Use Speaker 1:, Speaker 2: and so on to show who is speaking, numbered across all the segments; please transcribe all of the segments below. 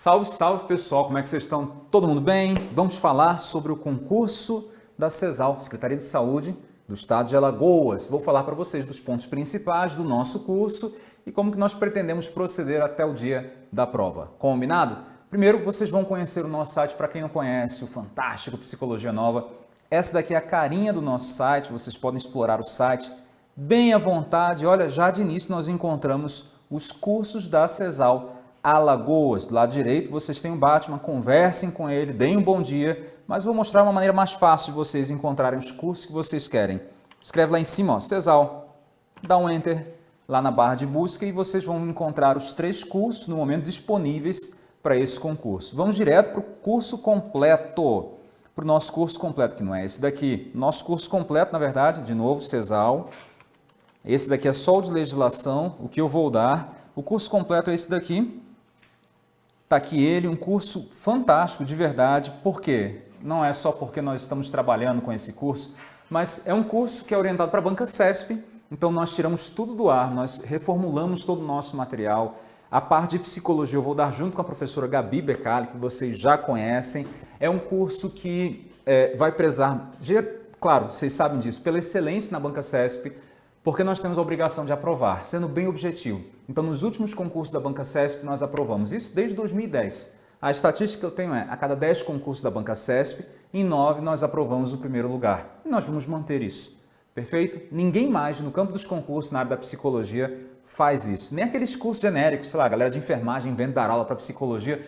Speaker 1: Salve, salve pessoal, como é que vocês estão? Todo mundo bem? Vamos falar sobre o concurso da CESAL, Secretaria de Saúde do Estado de Alagoas. Vou falar para vocês dos pontos principais do nosso curso e como que nós pretendemos proceder até o dia da prova. Combinado? Primeiro, vocês vão conhecer o nosso site, para quem não conhece, o fantástico Psicologia Nova. Essa daqui é a carinha do nosso site, vocês podem explorar o site bem à vontade. Olha, já de início nós encontramos os cursos da CESAL Alagoas. Do lado direito vocês têm o Batman, conversem com ele, deem um bom dia, mas vou mostrar uma maneira mais fácil de vocês encontrarem os cursos que vocês querem. Escreve lá em cima, ó, CESAL, dá um Enter lá na barra de busca e vocês vão encontrar os três cursos no momento disponíveis para esse concurso. Vamos direto para o curso completo, para o nosso curso completo, que não é esse daqui. Nosso curso completo, na verdade, de novo, CESAL. Esse daqui é só o de legislação, o que eu vou dar. O curso completo é esse daqui, Está aqui ele, um curso fantástico, de verdade. Por quê? Não é só porque nós estamos trabalhando com esse curso, mas é um curso que é orientado para a banca CESP, então nós tiramos tudo do ar, nós reformulamos todo o nosso material. A parte de psicologia eu vou dar junto com a professora Gabi Becali, que vocês já conhecem. É um curso que é, vai prezar, claro, vocês sabem disso, pela excelência na banca CESP, porque nós temos a obrigação de aprovar, sendo bem objetivo. Então, nos últimos concursos da Banca CESP, nós aprovamos isso desde 2010. A estatística que eu tenho é, a cada 10 concursos da Banca CESP, em 9 nós aprovamos o primeiro lugar. E nós vamos manter isso. Perfeito? Ninguém mais no campo dos concursos, na área da psicologia, faz isso. Nem aqueles cursos genéricos, sei lá, galera de enfermagem vem dar aula para psicologia.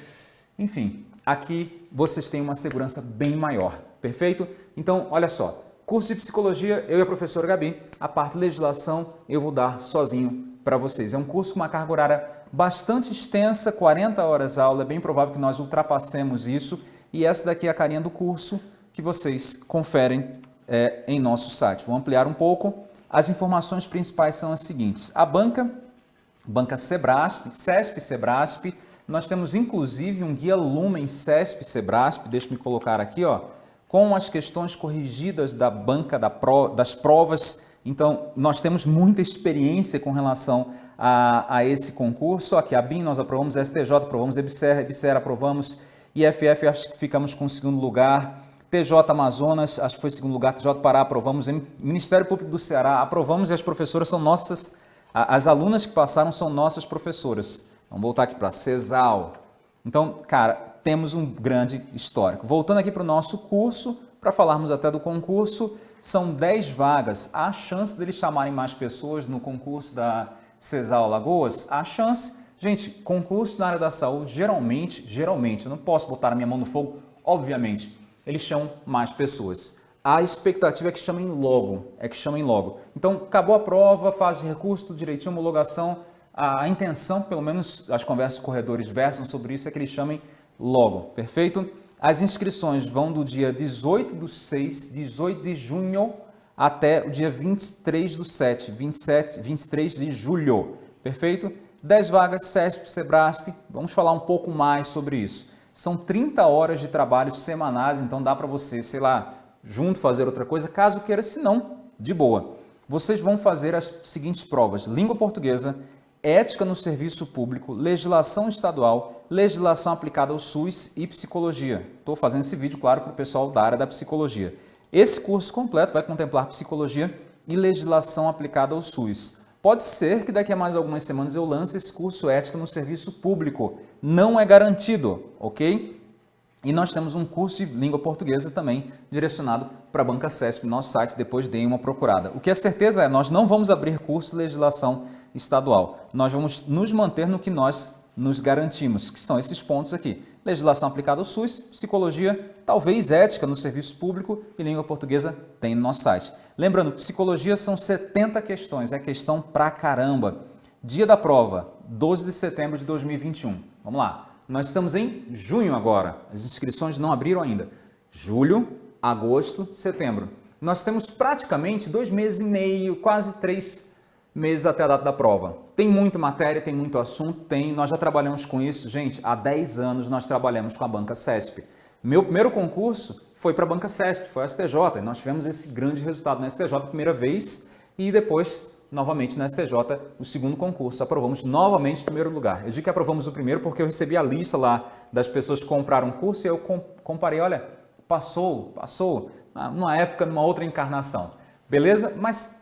Speaker 1: Enfim, aqui vocês têm uma segurança bem maior. Perfeito? Então, olha só, Curso de Psicologia, eu e a professora Gabi. A parte de legislação eu vou dar sozinho para vocês. É um curso com uma carga horária bastante extensa, 40 horas aula. É bem provável que nós ultrapassemos isso. E essa daqui é a carinha do curso que vocês conferem é, em nosso site. Vou ampliar um pouco. As informações principais são as seguintes. A banca, banca Sebrasp, CESP Sebrasp, nós temos inclusive um guia Lumen CESP Sebrasp, deixa eu me colocar aqui, ó, com as questões corrigidas da banca da pro, das provas. Então, nós temos muita experiência com relação a, a esse concurso. Aqui, a BIM nós aprovamos, STJ aprovamos, EBSER, EBSER aprovamos, IFF acho que ficamos com o segundo lugar, TJ Amazonas, acho que foi segundo lugar, TJ Pará aprovamos, Ministério Público do Ceará aprovamos e as professoras são nossas, as alunas que passaram são nossas professoras. Vamos voltar aqui para CESAL. Então, cara, temos um grande histórico. Voltando aqui para o nosso curso, para falarmos até do concurso, são 10 vagas. Há chance deles chamarem mais pessoas no concurso da Cesal Lagoas? Há chance. Gente, concurso na área da saúde, geralmente, geralmente, eu não posso botar a minha mão no fogo, obviamente, eles chamam mais pessoas. A expectativa é que chamem logo, é que chamem logo. Então, acabou a prova, fase de recurso, tudo direitinho, homologação, a intenção, pelo menos as conversas corredores versam sobre isso, é que eles chamem logo, perfeito? As inscrições vão do dia 18 do 6, 18 de junho, até o dia 23 do 7, 27, 23 de julho, perfeito? 10 vagas CESP, SEBRASP, vamos falar um pouco mais sobre isso. São 30 horas de trabalho semanais, então dá para você, sei lá, junto fazer outra coisa, caso queira, se não, de boa. Vocês vão fazer as seguintes provas, língua portuguesa, ética no serviço público, legislação estadual, legislação aplicada ao SUS e psicologia. Estou fazendo esse vídeo, claro, para o pessoal da área da psicologia. Esse curso completo vai contemplar psicologia e legislação aplicada ao SUS. Pode ser que daqui a mais algumas semanas eu lance esse curso ética no serviço público. Não é garantido, ok? E nós temos um curso de língua portuguesa também direcionado para a Banca CESP no nosso site, depois deem uma procurada. O que é certeza é, nós não vamos abrir curso de legislação estadual. Nós vamos nos manter no que nós nos garantimos, que são esses pontos aqui. Legislação aplicada ao SUS, psicologia, talvez ética no serviço público e língua portuguesa tem no nosso site. Lembrando, psicologia são 70 questões, é questão pra caramba. Dia da prova, 12 de setembro de 2021. Vamos lá. Nós estamos em junho agora, as inscrições não abriram ainda. Julho, agosto, setembro. Nós temos praticamente dois meses e meio, quase três meses até a data da prova. Tem muita matéria, tem muito assunto, tem. Nós já trabalhamos com isso, gente, há 10 anos nós trabalhamos com a banca CESP. Meu primeiro concurso foi para a banca CESP, foi a STJ, e nós tivemos esse grande resultado na STJ a primeira vez e depois novamente no STJ o segundo concurso. Aprovamos novamente o primeiro lugar. Eu digo que aprovamos o primeiro porque eu recebi a lista lá das pessoas que compraram o curso e eu comparei, olha, passou, passou, numa época, numa outra encarnação. Beleza? Mas,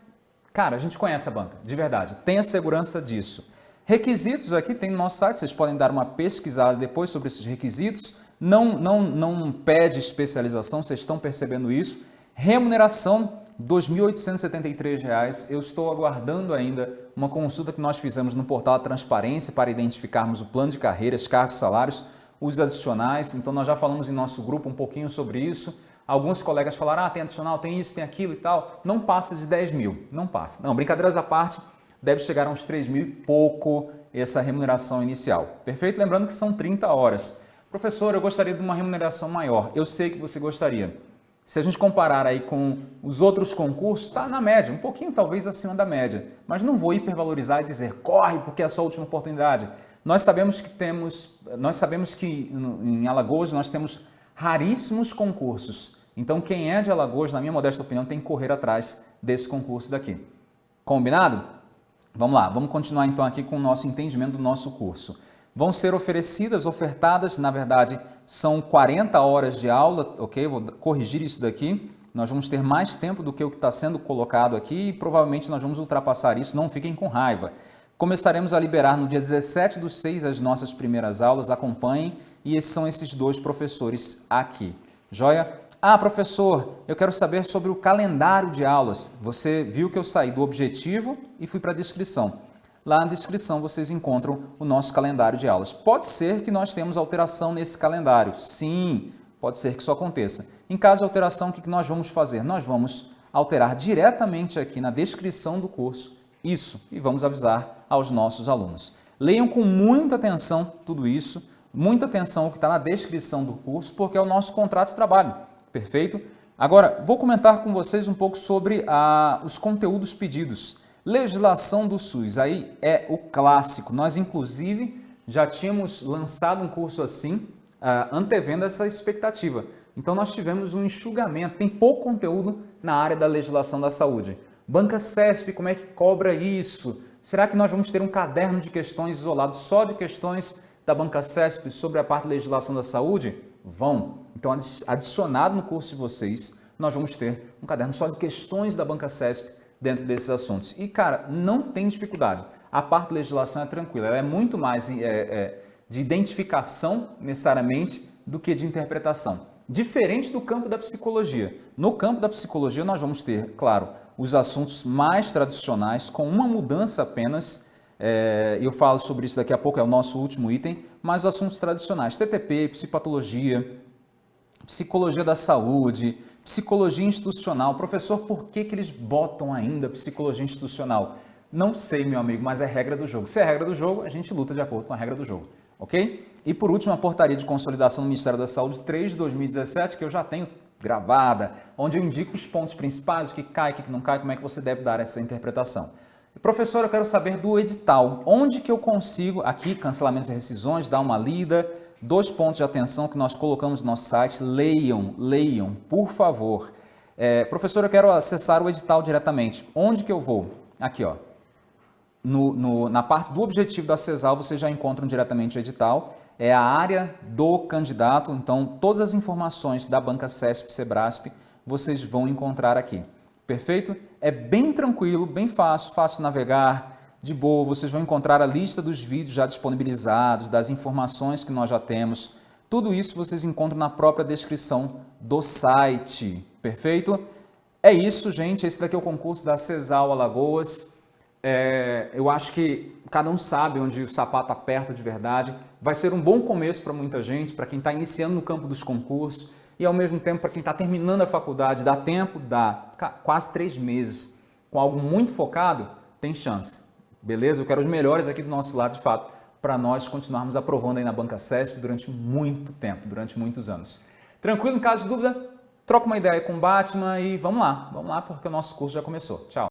Speaker 1: cara, a gente conhece a banca, de verdade. Tenha segurança disso. Requisitos aqui tem no nosso site, vocês podem dar uma pesquisada depois sobre esses requisitos. Não, não, não pede especialização, vocês estão percebendo isso. Remuneração, R$ 2.873. Eu estou aguardando ainda uma consulta que nós fizemos no portal Transparência para identificarmos o plano de carreiras, cargos, salários, os adicionais. Então, nós já falamos em nosso grupo um pouquinho sobre isso. Alguns colegas falaram, ah, tem adicional, tem isso, tem aquilo e tal. Não passa de 10 mil, não passa. Não, brincadeiras à parte, deve chegar a uns 3 mil e pouco essa remuneração inicial. Perfeito? Lembrando que são 30 horas. Professor, eu gostaria de uma remuneração maior. Eu sei que você gostaria. Se a gente comparar aí com os outros concursos, está na média, um pouquinho talvez acima da média. Mas não vou hipervalorizar e dizer, corre porque é a sua última oportunidade. Nós sabemos que temos, nós sabemos que em Alagoas nós temos raríssimos concursos. Então quem é de Alagoas, na minha modesta opinião, tem que correr atrás desse concurso daqui. Combinado? Vamos lá, vamos continuar então aqui com o nosso entendimento do nosso curso vão ser oferecidas, ofertadas, na verdade, são 40 horas de aula, ok? Vou corrigir isso daqui. Nós vamos ter mais tempo do que o que está sendo colocado aqui e provavelmente nós vamos ultrapassar isso, não fiquem com raiva. Começaremos a liberar no dia 17 do 6 as nossas primeiras aulas, acompanhem, e esses são esses dois professores aqui. Joia? Ah, professor, eu quero saber sobre o calendário de aulas. Você viu que eu saí do objetivo e fui para a descrição. Lá na descrição vocês encontram o nosso calendário de aulas. Pode ser que nós tenhamos alteração nesse calendário. Sim, pode ser que isso aconteça. Em caso de alteração, o que nós vamos fazer? Nós vamos alterar diretamente aqui na descrição do curso isso e vamos avisar aos nossos alunos. Leiam com muita atenção tudo isso, muita atenção o que está na descrição do curso, porque é o nosso contrato de trabalho, perfeito? Agora, vou comentar com vocês um pouco sobre ah, os conteúdos pedidos. Legislação do SUS, aí é o clássico. Nós, inclusive, já tínhamos lançado um curso assim, uh, antevendo essa expectativa. Então, nós tivemos um enxugamento, tem pouco conteúdo na área da legislação da saúde. Banca CESP, como é que cobra isso? Será que nós vamos ter um caderno de questões isolado só de questões da Banca CESP sobre a parte da legislação da saúde? Vão. Então, adicionado no curso de vocês, nós vamos ter um caderno só de questões da Banca CESP dentro desses assuntos. E, cara, não tem dificuldade. A parte legislação é tranquila, ela é muito mais é, é, de identificação, necessariamente, do que de interpretação. Diferente do campo da psicologia. No campo da psicologia, nós vamos ter, claro, os assuntos mais tradicionais, com uma mudança apenas, é, eu falo sobre isso daqui a pouco, é o nosso último item, mas os assuntos tradicionais, TTP, psicopatologia, psicologia da saúde, Psicologia institucional. Professor, por que, que eles botam ainda psicologia institucional? Não sei, meu amigo, mas é regra do jogo. Se é regra do jogo, a gente luta de acordo com a regra do jogo, ok? E por último, a portaria de consolidação do Ministério da Saúde 3 de 2017, que eu já tenho gravada, onde eu indico os pontos principais, o que cai, o que não cai, como é que você deve dar essa interpretação. Professor, eu quero saber do edital. Onde que eu consigo, aqui, cancelamentos e rescisões, dar uma lida, Dois pontos de atenção que nós colocamos no nosso site, leiam, leiam, por favor. É, professor, eu quero acessar o edital diretamente. Onde que eu vou? Aqui, ó. No, no, na parte do objetivo da CESAL, vocês já encontram diretamente o edital. É a área do candidato, então todas as informações da banca CESP, SEBRASP, vocês vão encontrar aqui. Perfeito? É bem tranquilo, bem fácil, fácil navegar, de boa, vocês vão encontrar a lista dos vídeos já disponibilizados, das informações que nós já temos. Tudo isso vocês encontram na própria descrição do site, perfeito? É isso, gente. Esse daqui é o concurso da Cesal Alagoas. É, eu acho que cada um sabe onde o sapato aperta de verdade. Vai ser um bom começo para muita gente, para quem está iniciando no campo dos concursos e ao mesmo tempo para quem está terminando a faculdade. Dá tempo? Dá. Quase três meses. Com algo muito focado, tem chance. Beleza? Eu quero os melhores aqui do nosso lado, de fato, para nós continuarmos aprovando aí na Banca CESP durante muito tempo, durante muitos anos. Tranquilo? Em caso de dúvida, troca uma ideia com o Batman e vamos lá. Vamos lá porque o nosso curso já começou. Tchau!